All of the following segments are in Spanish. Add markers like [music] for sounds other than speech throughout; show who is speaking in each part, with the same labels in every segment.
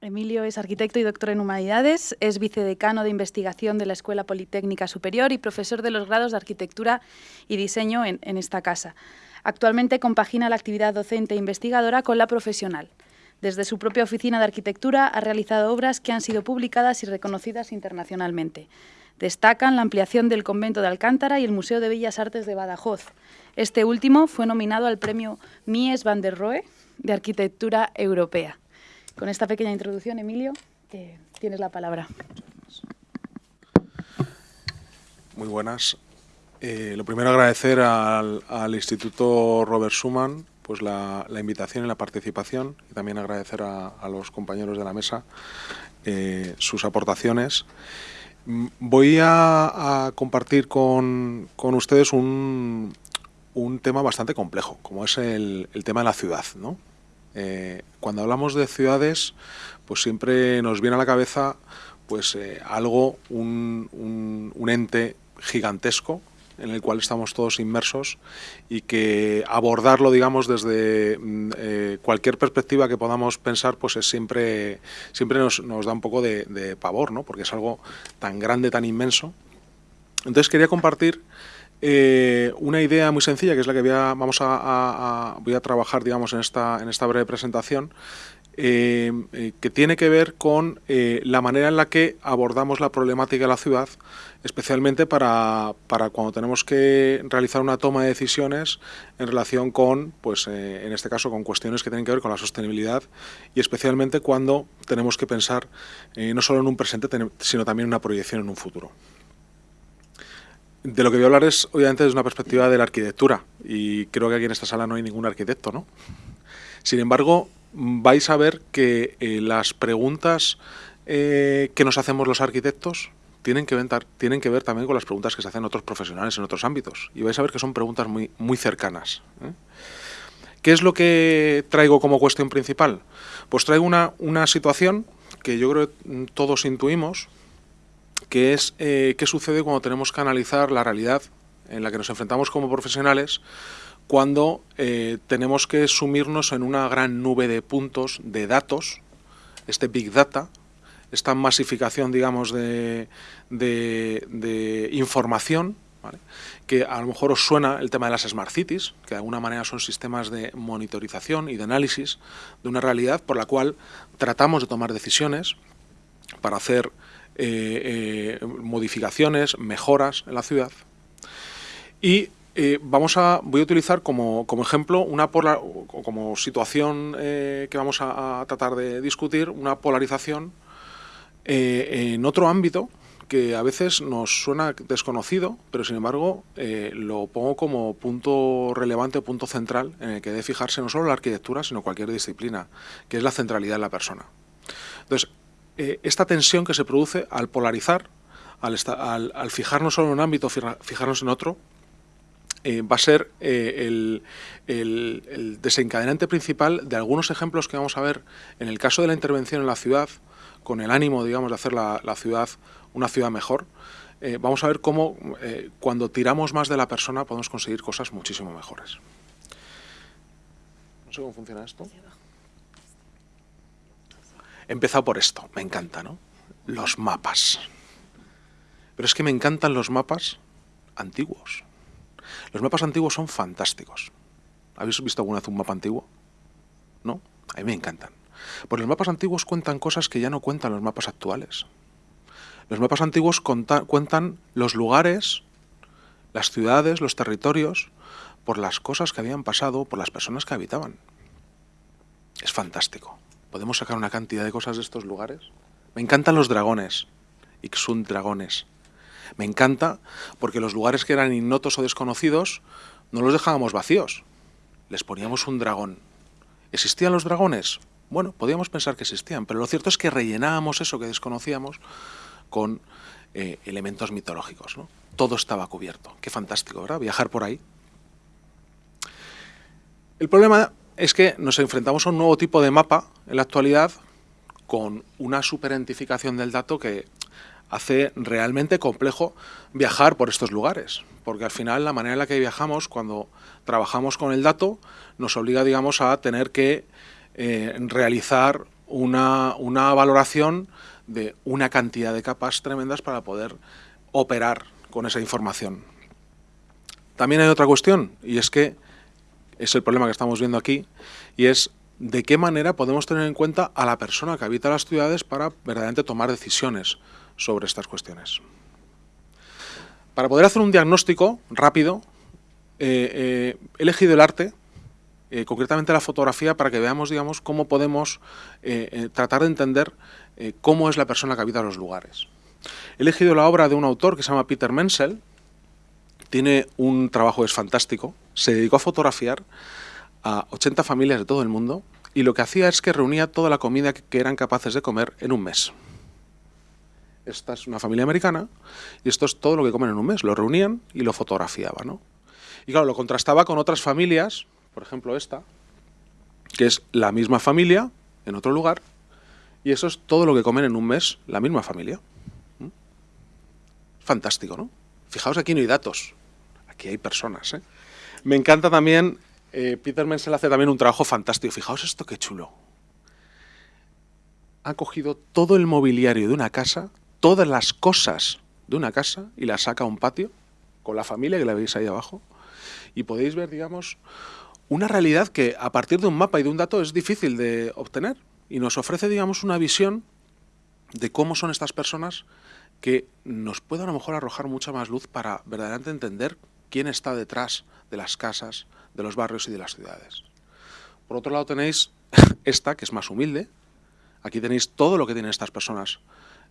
Speaker 1: Emilio es arquitecto y doctor en Humanidades, es vicedecano de investigación de la Escuela Politécnica Superior y profesor de los grados de Arquitectura y Diseño en, esta casa. Actualmente compagina la actividad docente e investigadora con la profesional. Desde su propia oficina de arquitectura ha realizado obras que han sido publicadas y reconocidas internacionalmente. Destacan la ampliación del convento de Alcántara y el Museo de Bellas Artes de Badajoz. Este último fue nominado al premio Mies van der Rohe de Arquitectura Europea. Con esta pequeña introducción, Emilio, eh, tienes la palabra.
Speaker 2: Muy buenas. Eh, lo primero agradecer al, Instituto Robert Schumann pues la, invitación y la participación y también agradecer a, los compañeros de la mesa eh, sus aportaciones. Mm, voy a, compartir con, ustedes un, tema bastante complejo, como es el, el tema de la ciudad. ¿no? Eh, cuando hablamos de ciudades, pues siempre nos viene a la cabeza pues eh, algo, un, ente gigantesco en el cual estamos todos inmersos y que abordarlo, digamos, desde mm, eh, cualquier perspectiva que podamos pensar, pues es siempre, siempre nos, da un poco de, pavor, ¿no? Porque es algo tan grande, tan inmenso. Entonces quería compartir eh, una idea muy sencilla, que es la que voy a, vamos a, voy a trabajar digamos, en, esta, en esta breve presentación, eh, eh, que tiene que ver con la manera en la que abordamos la problemática de la ciudad, especialmente para, para, cuando tenemos que realizar una toma de decisiones en relación con, pues en este caso, con cuestiones que tienen que ver con la sostenibilidad y especialmente cuando tenemos que pensar no solo en un presente, sino también en una proyección en un futuro. De lo que voy a hablar es, obviamente, desde una perspectiva de la arquitectura, y creo que aquí en esta sala no hay ningún arquitecto, ¿no? Sin embargo, vais a ver que eh, las preguntas eh, que nos hacemos los arquitectos tienen que, ver, también con las preguntas que se hacen otros profesionales en otros ámbitos, y vais a ver que son preguntas muy, muy cercanas. ¿eh? ¿Qué es lo que traigo como cuestión principal? Pues traigo una, una situación que yo creo que todos intuimos, que es eh, qué sucede cuando tenemos que analizar la realidad en la que nos enfrentamos como profesionales cuando eh, tenemos que sumirnos en una gran nube de puntos, de datos, este Big Data, esta masificación, digamos, de, información, que a lo mejor os suena el tema de las Smart Cities, que de alguna manera son sistemas de monitorización y de análisis de una realidad por la cual tratamos de tomar decisiones para hacer eh, eh, modificaciones, mejoras en la ciudad. Y eh, vamos a, voy a utilizar como, ejemplo, una como situación que vamos a, tratar de discutir, una polarización en otro ámbito que a veces nos suena desconocido, pero sin embargo lo pongo como punto relevante, punto central, en el que debe fijarse no solo la arquitectura, sino cualquier disciplina, que es la centralidad de la persona. Entonces, eh, esta tensión que se produce al polarizar, al, fijarnos solo en un ámbito, fijarnos en otro, eh, va a ser eh, el, desencadenante principal de algunos ejemplos que vamos a ver en el caso de la intervención en la ciudad, con el ánimo, digamos, de hacer la, ciudad una ciudad mejor, vamos a ver cómo cuando tiramos más de la persona podemos conseguir cosas muchísimo mejores. No sé cómo funciona esto. Empezado por esto, me encanta, ¿no? Los mapas. Pero es que me encantan los mapas antiguos. Los mapas antiguos son fantásticos. ¿Habéis visto alguna vez un mapa antiguo? ¿No? A mí me encantan. Pues los mapas antiguos cuentan cosas que ya no cuentan los mapas actuales. Los mapas antiguos cuentan los lugares, las ciudades, los territorios, por las cosas que habían pasado, por las personas que habitaban. Es fantástico. Podemos sacar una cantidad de cosas de estos lugares. Me encantan los dragones, Ixun dragones. Me encanta porque los lugares que eran ignotos o desconocidos no los dejábamos vacíos. Les poníamos un dragón. ¿Existían los dragones? Bueno, podíamos pensar que existían, pero lo cierto es que rellenábamos eso que desconocíamos con eh, elementos mitológicos. Todo estaba cubierto. Qué fantástico, ¿verdad? Viajar por ahí. El problema es que nos enfrentamos a un nuevo tipo de mapa en la actualidad con una superidentificación del dato que hace realmente complejo viajar por estos lugares, porque al final la manera en la que viajamos cuando trabajamos con el dato nos obliga, digamos, a tener que eh, realizar una, una valoración de una cantidad de capas tremendas para poder operar con esa información. También hay otra cuestión, y es que es el problema que estamos viendo aquí, y es de qué manera podemos tener en cuenta a la persona que habita las ciudades para verdaderamente tomar decisiones sobre estas cuestiones. Para poder hacer un diagnóstico rápido, eh, eh, he elegido el arte, eh, concretamente la fotografía, para que veamos digamos, cómo podemos tratar de entender cómo es la persona que habita los lugares. He elegido la obra de un autor que se llama Peter Menzel, tiene un trabajo es fantástico, se dedicó a fotografiar a 80 familias de todo el mundo y lo que hacía es que reunía toda la comida que eran capaces de comer en un mes. Esta es una familia americana y esto es todo lo que comen en un mes. Lo reunían y lo fotografiaba, ¿no? Y claro, lo contrastaba con otras familias, por ejemplo esta, que es la misma familia en otro lugar y eso es todo lo que comen en un mes la misma familia. ¿Mm? Fantástico, ¿no? Fijaos, aquí no hay datos, aquí hay personas. ¿eh? Me encanta también, eh, Peter Menzel hace también un trabajo fantástico. Fijaos esto qué chulo. Ha cogido todo el mobiliario de una casa, todas las cosas de una casa y las saca a un patio con la familia que la veis ahí abajo y podéis ver, digamos, una realidad que a partir de un mapa y de un dato es difícil de obtener y nos ofrece, digamos, una visión de cómo son estas personas que nos puede a lo mejor arrojar mucha más luz para verdaderamente entender quién está detrás de las casas, de los barrios y de las ciudades. Por otro lado tenéis [laughs] esta, que es más humilde. Aquí tenéis todo lo que tienen estas personas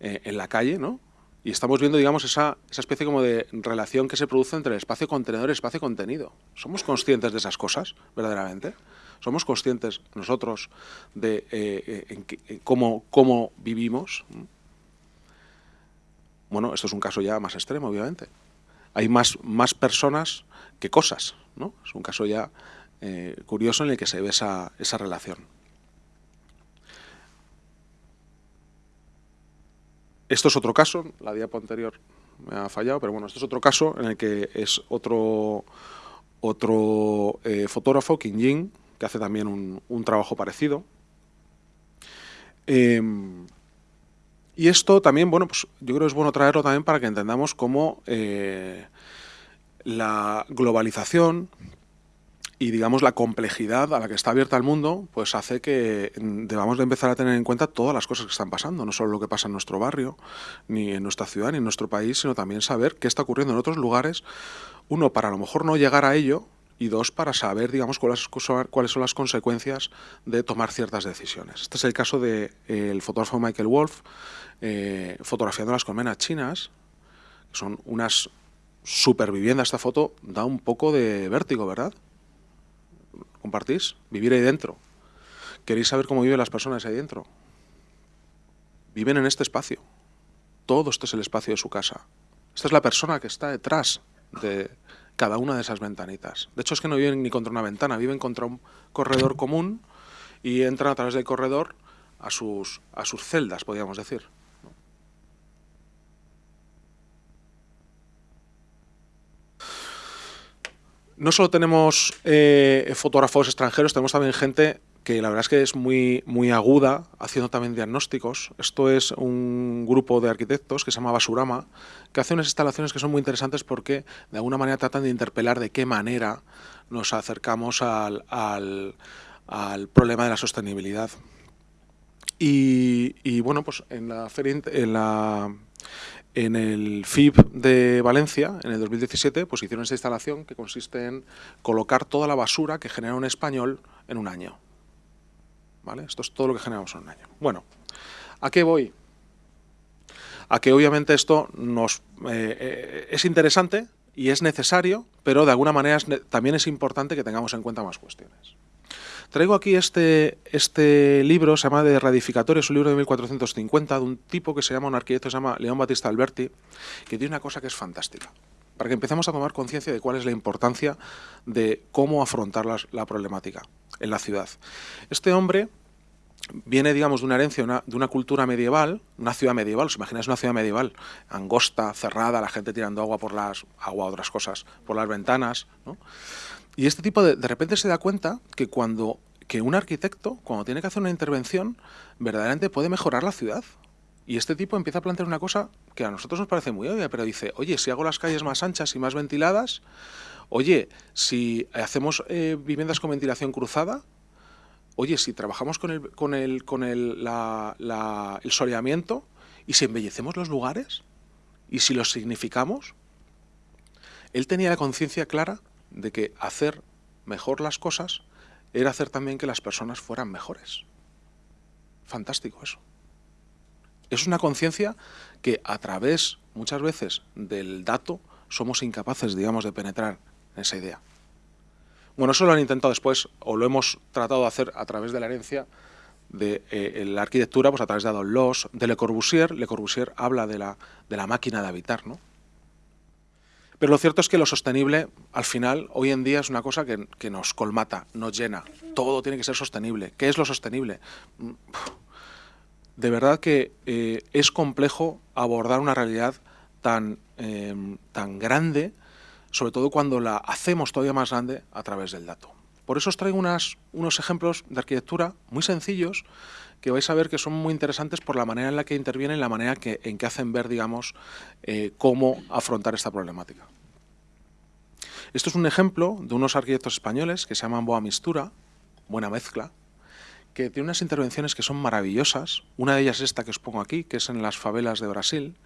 Speaker 2: eh, en la calle, ¿no? Y estamos viendo, digamos, esa, esa, especie como de relación que se produce entre el espacio contenedor y el espacio contenido. ¿Somos conscientes de esas cosas, verdaderamente? ¿Somos conscientes nosotros de eh, eh, cómo, cómo vivimos? Bueno, esto es un caso ya más extremo, obviamente. Hay más, más personas que cosas, ¿no? Es un caso ya curioso en el que se ve esa, esa relación. Esto es otro caso, la diapo anterior me ha fallado, pero bueno, esto es otro caso en el que es otro, otro eh, fotógrafo, Kim Jin, que hace también un, trabajo parecido. Em, y esto también, bueno, pues yo creo que es bueno traerlo también para que entendamos cómo eh, la globalización y digamos la complejidad a la que está abierta el mundo, pues hace que debamos de empezar a tener en cuenta todas las cosas que están pasando, no solo lo que pasa en nuestro barrio, ni en nuestra ciudad, ni en nuestro país, sino también saber qué está ocurriendo en otros lugares, uno, para a lo mejor no llegar a ello, y dos, para saber, digamos, cuáles, son las consecuencias de tomar ciertas decisiones. Este es el caso del de, fotógrafo Michael Wolf, eh, fotografiando las colmenas chinas, son unas superviviendas. Esta foto da un poco de vértigo, ¿verdad? compartís, vivir ahí dentro. ¿Queréis saber cómo viven las personas ahí dentro? Viven en este espacio. Todo esto es el espacio de su casa. Esta es la persona que está detrás de cada una de esas ventanitas. De hecho, es que no viven ni contra una ventana, viven contra un corredor común y entran a través del corredor a sus, a sus celdas, podríamos decir. No solo tenemos eh, fotógrafos extranjeros, tenemos también gente que la verdad es que es muy, muy aguda, haciendo también diagnósticos. Esto es un grupo de arquitectos que se llama Basurama, que hace unas instalaciones que son muy interesantes porque de alguna manera tratan de interpelar de qué manera nos acercamos al, problema de la sostenibilidad. Y, bueno, pues en la, en la en el FIB de Valencia, en el 2017, pues hicieron esta instalación que consiste en colocar toda la basura que genera un español en un año. Esto es todo lo que generamos en un año. Bueno, ¿a qué voy? A que obviamente esto nos eh, eh, es interesante y es necesario, pero de alguna manera también es importante que tengamos en cuenta más cuestiones. Traigo aquí este, este libro, se llama De Radificatorio, es un libro de 1450, de un tipo que se llama, un arquitecto se llama León Batista Alberti, que tiene una cosa que es fantástica, para que empecemos a tomar conciencia de cuál es la importancia de cómo afrontar la, problemática en la ciudad. Este hombre viene, digamos, de una herencia, de una cultura medieval, una ciudad medieval, os imagináis una ciudad medieval, angosta, cerrada, la gente tirando agua por las, agua, otras cosas, por las ventanas, ¿no? Y este tipo de, de repente se da cuenta que cuando que un arquitecto, cuando tiene que hacer una intervención, verdaderamente puede mejorar la ciudad. Y este tipo empieza a plantear una cosa que a nosotros nos parece muy obvia, pero dice, oye, si hago las calles más anchas y más ventiladas, oye, si hacemos eh, viviendas con ventilación cruzada, oye, si trabajamos con el, con el, con el, el soleamiento y si embellecemos los lugares y si los significamos, él tenía la conciencia clara de que hacer mejor las cosas era hacer también que las personas fueran mejores. Fantástico eso. Es una conciencia que a través, muchas veces, del dato, somos incapaces, digamos, de penetrar en esa idea. Bueno, eso lo han intentado después, o lo hemos tratado de hacer a través de la herencia de eh, la arquitectura, pues a través de Adolf Loos, de Le Corbusier. Le Corbusier habla de la, de la máquina de habitar, ¿no? Pero lo cierto es que lo sostenible, al final, hoy en día es una cosa que, nos colmata, nos llena. Todo tiene que ser sostenible. ¿Qué es lo sostenible? De verdad que eh, es complejo abordar una realidad tan, em, tan grande, sobre todo cuando la hacemos todavía más grande a través del dato. Por eso os traigo unos ejemplos de arquitectura muy sencillos que vais a ver que son muy interesantes por la manera en la que intervienen, la manera que, en que hacen ver, digamos, eh, cómo afrontar esta problemática. Esto es un ejemplo de unos arquitectos españoles que se llaman Boa Mistura, Buena Mezcla, que tiene unas intervenciones que son maravillosas. Una de ellas es esta que os pongo aquí, que es en las favelas de Brasil.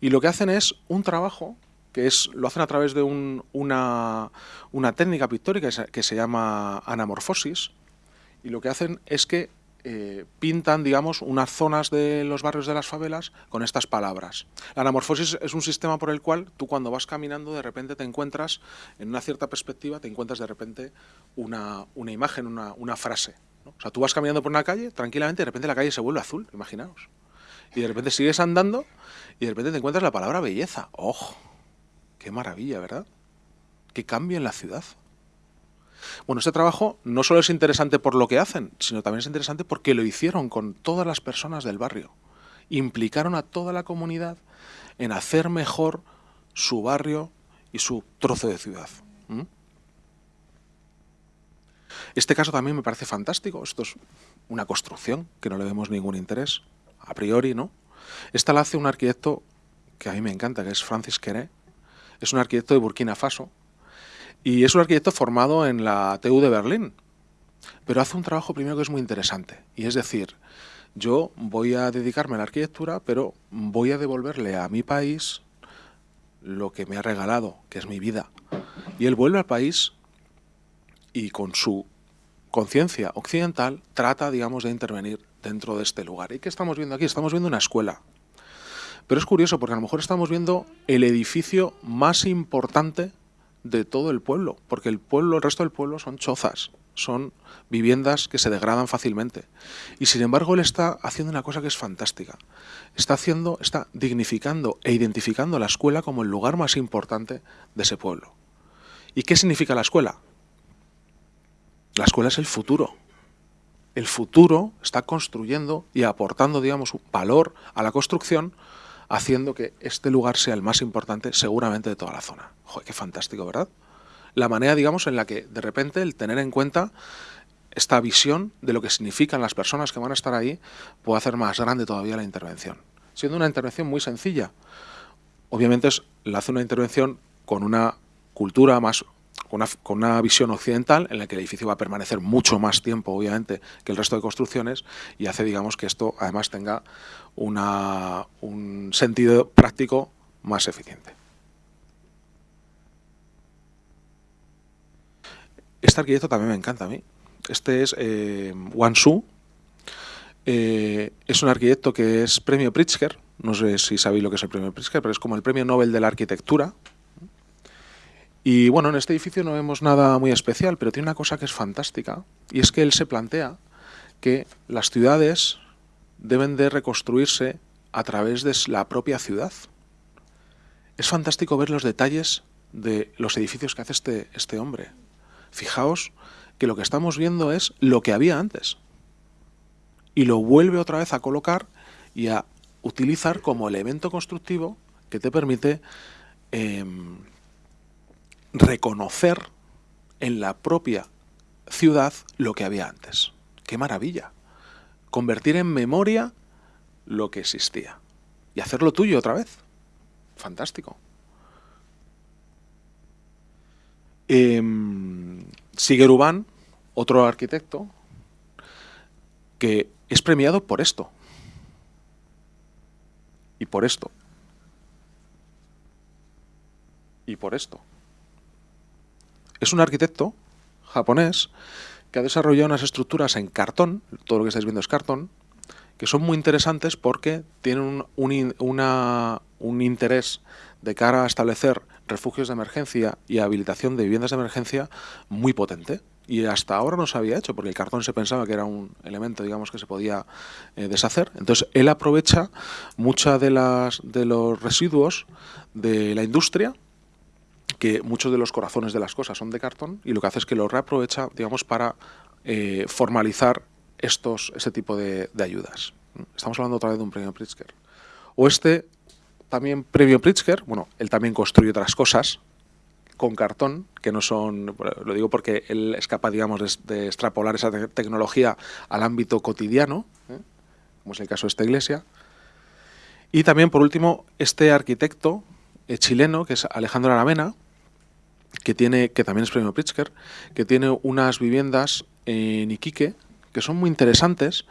Speaker 2: Y lo que hacen es un trabajo que es, lo hacen a través de una, una técnica pictórica que se llama anamorfosis. Y lo que hacen es que eh, pintan, digamos, unas zonas de los barrios de las favelas con estas palabras. La anamorfosis es un sistema por el cual tú cuando vas caminando de repente te encuentras, en una cierta perspectiva, te encuentras de repente una, imagen, una, frase. O sea, tú vas caminando por una calle, tranquilamente, de repente la calle se vuelve azul, imaginaos. Y de repente sigues andando y de repente te encuentras la palabra belleza. ¡Oh! ¡Qué maravilla, ¿verdad? ¡Qué cambio en la ciudad! Bueno, este trabajo no solo es interesante por lo que hacen, sino también es interesante porque lo hicieron con todas las personas del barrio. Implicaron a toda la comunidad en hacer mejor su barrio y su trozo de ciudad. Este caso también me parece fantástico. Esto es una construcción que no le vemos ningún interés, a priori, ¿no? Esta la hace un arquitecto que a mí me encanta, que es Francis Queré. Es un arquitecto de Burkina Faso, y es un arquitecto formado en la TU de Berlín, pero hace un trabajo primero que es muy interesante, y es decir, yo voy a dedicarme a la arquitectura, pero voy a devolverle a mi país lo que me ha regalado, que es mi vida. Y él vuelve al país y con su conciencia occidental trata, digamos, de intervenir dentro de este lugar. ¿Y qué estamos viendo aquí? Estamos viendo una escuela. Pero es curioso porque a lo mejor estamos viendo el edificio más importante de todo el pueblo, porque el pueblo, el resto del pueblo son chozas, son viviendas que se degradan fácilmente. Y sin embargo él está haciendo una cosa que es fantástica. Está haciendo, está dignificando e identificando la escuela como el lugar más importante de ese pueblo. ¿Y qué significa la escuela? La escuela es el futuro. El futuro está construyendo y aportando, digamos, valor a la construcción haciendo que este lugar sea el más importante seguramente de toda la zona. Joder, qué fantástico, ¿verdad? La manera, digamos, en la que de repente el tener en cuenta esta visión de lo que significan las personas que van a estar ahí puede hacer más grande todavía la intervención. Siendo una intervención muy sencilla. Obviamente es, la hace una intervención con una cultura más con una, visión occidental en la que el edificio va a permanecer mucho más tiempo, obviamente, que el resto de construcciones y hace, digamos, que esto además tenga un sentido práctico más eficiente. Este arquitecto también me encanta a mí. Este es eh. Eh, es un arquitecto que es premio Pritzker. No sé si sabéis lo que es el premio Pritzker, pero es como el premio Nobel de la arquitectura. Y bueno, en este edificio no vemos nada muy especial, pero tiene una cosa que es fantástica, y es que él se plantea que las ciudades deben de reconstruirse a través de la propia ciudad. Es fantástico ver los detalles de los edificios que hace este, este hombre. Fijaos que lo que estamos viendo es lo que había antes. Y lo vuelve otra vez a colocar y a utilizar como elemento constructivo que te permite em, reconocer en la propia ciudad lo que había antes. ¡Qué maravilla! Convertir en memoria lo que existía y hacerlo tuyo otra vez. Fantástico. Eh, otro arquitecto, que es premiado por esto. Y por esto. Y por esto. Es un arquitecto japonés que ha desarrollado unas estructuras en cartón, todo lo que estáis viendo es cartón, que son muy interesantes porque tienen un, interés de cara a establecer refugios de emergencia y habilitación de viviendas de emergencia muy potente. Y hasta ahora no se había hecho porque el cartón se pensaba que era un elemento digamos que se podía eh, deshacer. Entonces él aprovecha muchas de de los residuos de la industria que muchos de los corazones de las cosas son de cartón y lo que hace es que lo reaprovecha digamos para eh, formalizar estos ese tipo de, de ayudas estamos hablando otra vez de un premio Pritzker o este también premio Pritzker, bueno, él también construye otras cosas con cartón, que no son, lo digo porque él es capaz, digamos, de, extrapolar esa tecnología al ámbito cotidiano, ¿eh? como es el caso de esta iglesia. Y también, por último, este arquitecto eh, chileno, que es Alejandro Aravena, que, tiene, que también es premio Pritzker, que tiene unas viviendas en Iquique que son muy interesantes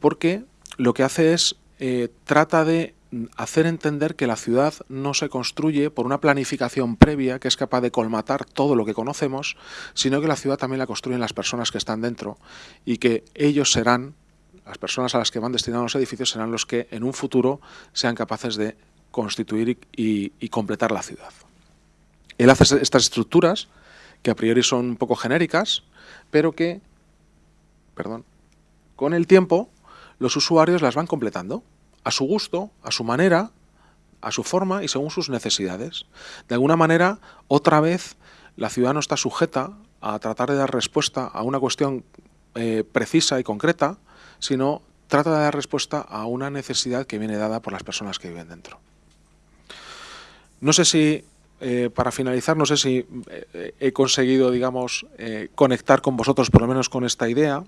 Speaker 2: porque lo que hace es, eh, trata de hacer entender que la ciudad no se construye por una planificación previa que es capaz de colmatar todo lo que conocemos, sino que la ciudad también la construyen las personas que están dentro y que ellos serán, las personas a las que van destinados los edificios, serán los que en un futuro sean capaces de constituir y, y completar la ciudad. Él hace estas estructuras que a priori son un poco genéricas, pero que, perdón, con el tiempo los usuarios las van completando a su gusto, a su manera, a su forma y según sus necesidades. De alguna manera, otra vez, la ciudad no está sujeta a tratar de dar respuesta a una cuestión eh, precisa y concreta, sino trata de dar respuesta a una necesidad que viene dada por las personas que viven dentro. No sé si, eh, para finalizar, no sé si eh, he conseguido, digamos, conectar con vosotros por lo menos con esta idea,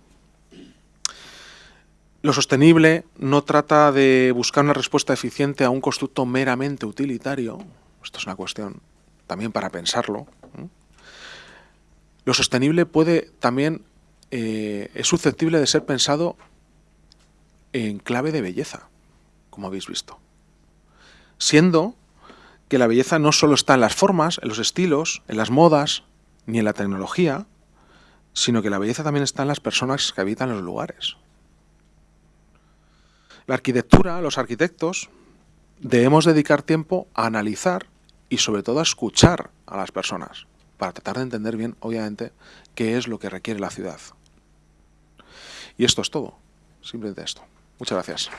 Speaker 2: lo sostenible no trata de buscar una respuesta eficiente a un constructo meramente utilitario. Esto es una cuestión también para pensarlo. Lo sostenible puede también, eh, es susceptible de ser pensado en clave de belleza, como habéis visto. Siendo que la belleza no solo está en las formas, en los estilos, en las modas, ni en la tecnología, sino que la belleza también está en las personas que habitan los lugares. La arquitectura, los arquitectos, debemos dedicar tiempo a analizar y sobre todo a escuchar a las personas para tratar de entender bien, obviamente, qué es lo que requiere la ciudad. Y esto es todo, simplemente esto. Muchas gracias.